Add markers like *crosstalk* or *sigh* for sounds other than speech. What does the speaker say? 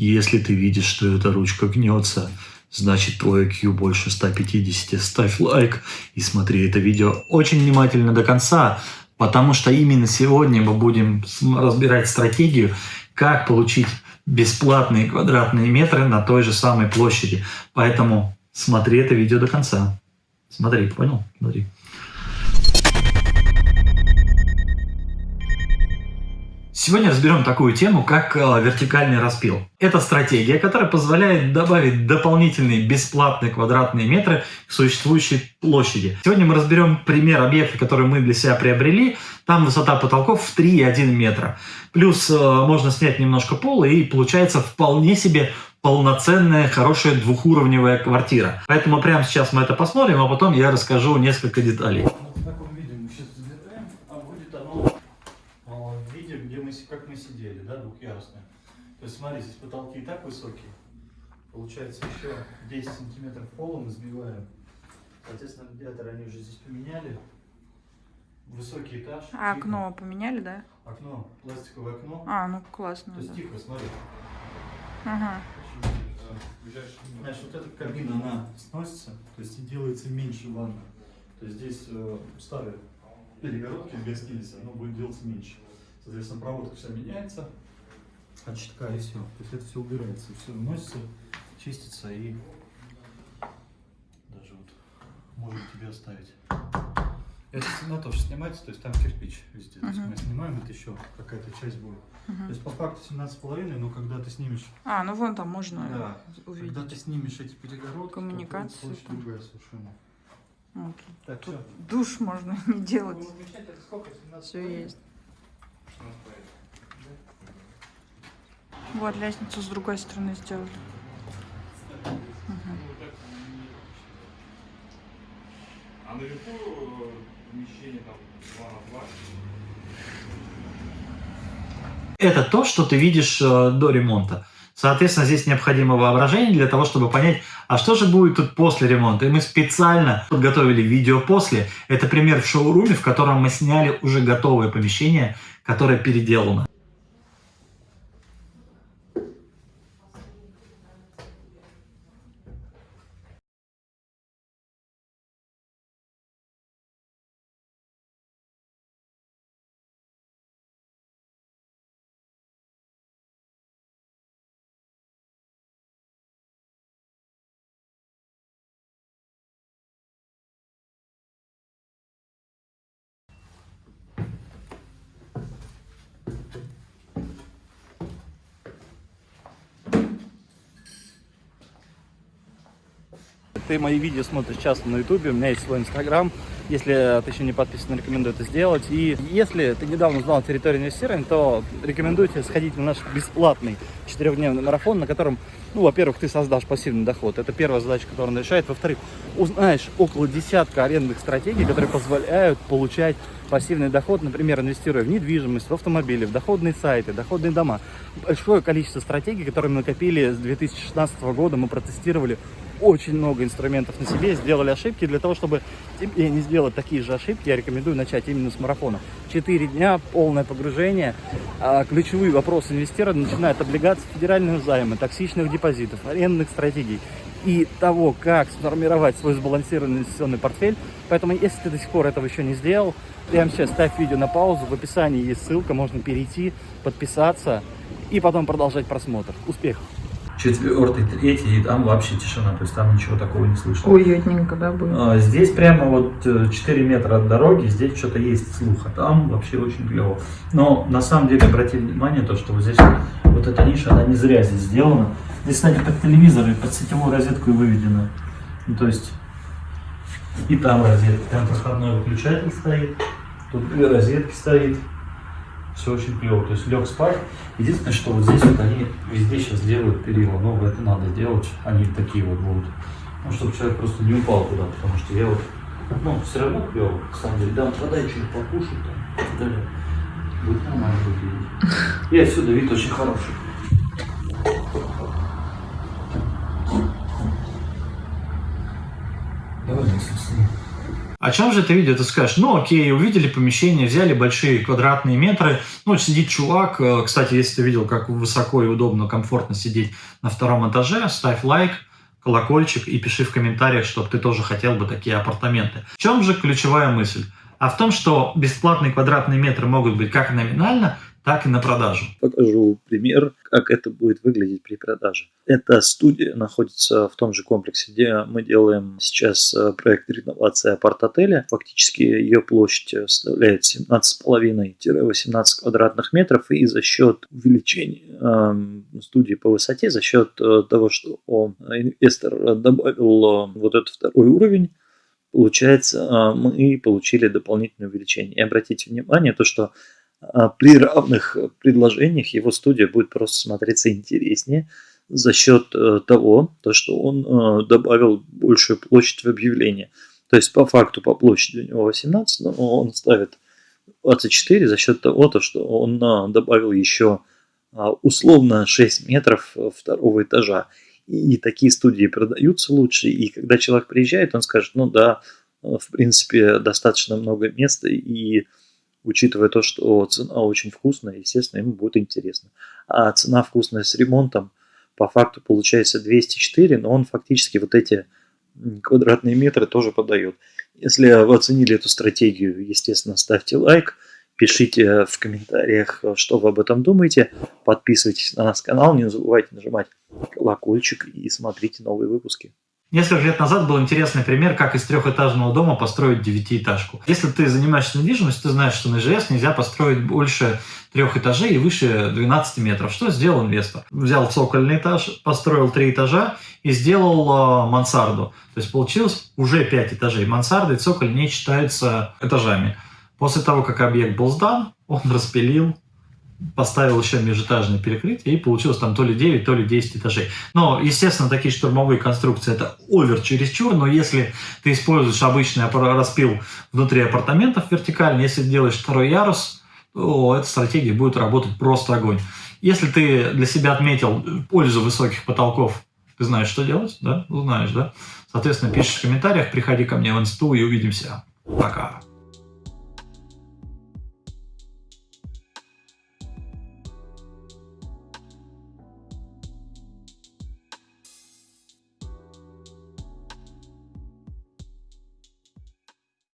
Если ты видишь, что эта ручка гнется, значит твой IQ больше 150. Ставь лайк и смотри это видео очень внимательно до конца, потому что именно сегодня мы будем разбирать стратегию, как получить бесплатные квадратные метры на той же самой площади. Поэтому смотри это видео до конца. Смотри, понял? Смотри. Сегодня разберем такую тему, как э, вертикальный распил. Это стратегия, которая позволяет добавить дополнительные бесплатные квадратные метры к существующей площади. Сегодня мы разберем пример объекта, который мы для себя приобрели. Там высота потолков в 3,1 метра. Плюс э, можно снять немножко пола и получается вполне себе полноценная, хорошая двухуровневая квартира. Поэтому прямо сейчас мы это посмотрим, а потом я расскажу несколько деталей. Как мы сидели, да, двухъярусные. То есть смотри, здесь потолки и так высокие. Получается еще 10 сантиметров пола мы сбиваем. Соответственно, радиаторы они уже здесь поменяли. Высокий этаж. А тихо. окно поменяли, да? Окно, пластиковое окно. А, ну классно. То есть да. тихо, смотри. Ага. Значит, вот эта кабина, она сносится, то есть и делается меньше ванна. То есть здесь э, старые перегородки в гостинице, оно будет делаться меньше. Соответственно, проводка вся меняется от щитка и все. То есть это все убирается, все вносится, чистится и даже вот можем тебе оставить. Это на то, что снимается, то есть там кирпич везде. Uh -huh. То есть мы снимаем, это еще какая-то часть будет. Uh -huh. То есть по факту 17,5, но когда ты снимешь... А, ну вон там можно да, увидеть. Когда ты снимешь эти перегородки, Коммуникацию. то другая совершенно. Вот. Так, Тут все. душ можно *laughs* не делать. Все есть. Вот лестницу с другой стороны сделали. А наверху э, помещение там 2 на 2. Это то, что ты видишь э, до ремонта. Соответственно, здесь необходимо воображение для того, чтобы понять, а что же будет тут после ремонта. И мы специально подготовили видео после. Это пример в шоуруме, в котором мы сняли уже готовое помещение, которое переделано. Ты мои видео смотришь часто на ютубе, у меня есть свой инстаграм. Если ты еще не подписан, рекомендую это сделать. И если ты недавно узнал территорию инвестирования, то рекомендую тебе сходить на наш бесплатный четырехдневный марафон, на котором, ну, во-первых, ты создашь пассивный доход. Это первая задача, которую он решает. Во-вторых, узнаешь около десятка арендных стратегий, которые позволяют получать пассивный доход, например, инвестируя в недвижимость, в автомобили, в доходные сайты, доходные дома. Большое количество стратегий, которые мы накопили с 2016 года, мы протестировали очень много инструментов на себе, сделали ошибки. Для того, чтобы тебе не сделать такие же ошибки, я рекомендую начать именно с марафона. Четыре дня, полное погружение. А, ключевые вопросы инвестирования начинают от облигаций федерального займа, токсичных депозитов, арендных стратегий и того, как сформировать свой сбалансированный инвестиционный портфель. Поэтому, если ты до сих пор этого еще не сделал, прямо сейчас ставь видео на паузу, в описании есть ссылка, можно перейти, подписаться и потом продолжать просмотр. Успехов! Четвертый, третий, и там вообще тишина, то есть там ничего такого не слышно. Уютненько, да, будет? А, здесь прямо вот 4 э, метра от дороги, здесь что-то есть слух, а там вообще очень клево. Но на самом деле обратите внимание, то, что вот здесь вот эта ниша, она не зря здесь сделана. Здесь, кстати, под телевизор и под сетевую розетку и выведена. Ну, то есть и там розетка, там проходной выключатель стоит, тут две розетки стоит все очень клево. То есть лег спать. Единственное, что вот здесь вот они везде сейчас делают перила. Но это надо делать. Они такие вот будут. Ну, чтобы человек просто не упал туда. Потому что я вот, ну, все равно клево. На самом деле, да, подай что-нибудь покушать там. Далее. Будет нормально выглядеть. *laughs* И отсюда вид очень хороший. О чем же это видео? Ты скажешь, ну окей, увидели помещение, взяли большие квадратные метры, ну сидит чувак, э, кстати, если ты видел, как высоко и удобно, комфортно сидеть на втором этаже, ставь лайк, колокольчик и пиши в комментариях, чтобы ты тоже хотел бы такие апартаменты. В чем же ключевая мысль? А в том, что бесплатные квадратные метры могут быть как номинально, так и на продажу. Покажу пример, как это будет выглядеть при продаже. Эта студия находится в том же комплексе, где мы делаем сейчас э, проект реновации апарт-отеля. Фактически ее площадь составляет 17,5-18 квадратных метров, и за счет увеличения э, студии по высоте, за счет э, того, что он, инвестор добавил э, вот этот второй уровень, получается, э, мы получили дополнительное увеличение. И обратите внимание, то, что при равных предложениях его студия будет просто смотреться интереснее за счет э, того, то, что он э, добавил большую площадь в объявление. То есть по факту по площади у него 18, но он ставит 24 за счет того, то, что он э, добавил еще а, условно 6 метров второго этажа. И такие студии продаются лучше, и когда человек приезжает, он скажет, ну да, в принципе, достаточно много места, и учитывая то, что цена очень вкусная, естественно, ему будет интересно. А цена вкусная с ремонтом по факту получается 204, но он фактически вот эти квадратные метры тоже подает. Если вы оценили эту стратегию, естественно, ставьте лайк, пишите в комментариях, что вы об этом думаете, подписывайтесь на наш канал, не забывайте нажимать колокольчик и смотрите новые выпуски. Несколько лет назад был интересный пример, как из трехэтажного дома построить девятиэтажку. Если ты занимаешься недвижимостью, ты знаешь, что на ИЖС нельзя построить больше трех этажей и выше 12 метров. Что сделал инвестор? Взял цокольный этаж, построил три этажа и сделал э, мансарду. То есть получилось уже пять этажей. Мансарда и цоколь не считаются этажами. После того, как объект был сдан, он распилил поставил еще межэтажное перекрытие, и получилось там то ли 9, то ли 10 этажей. Но, естественно, такие штурмовые конструкции это овер чересчур, но если ты используешь обычный распил внутри апартаментов вертикально, если делаешь второй ярус, то эта стратегия будет работать просто огонь. Если ты для себя отметил пользу высоких потолков, ты знаешь, что делать, да? Знаешь, да? Соответственно, пишешь в комментариях, приходи ко мне в инсту и увидимся. Пока.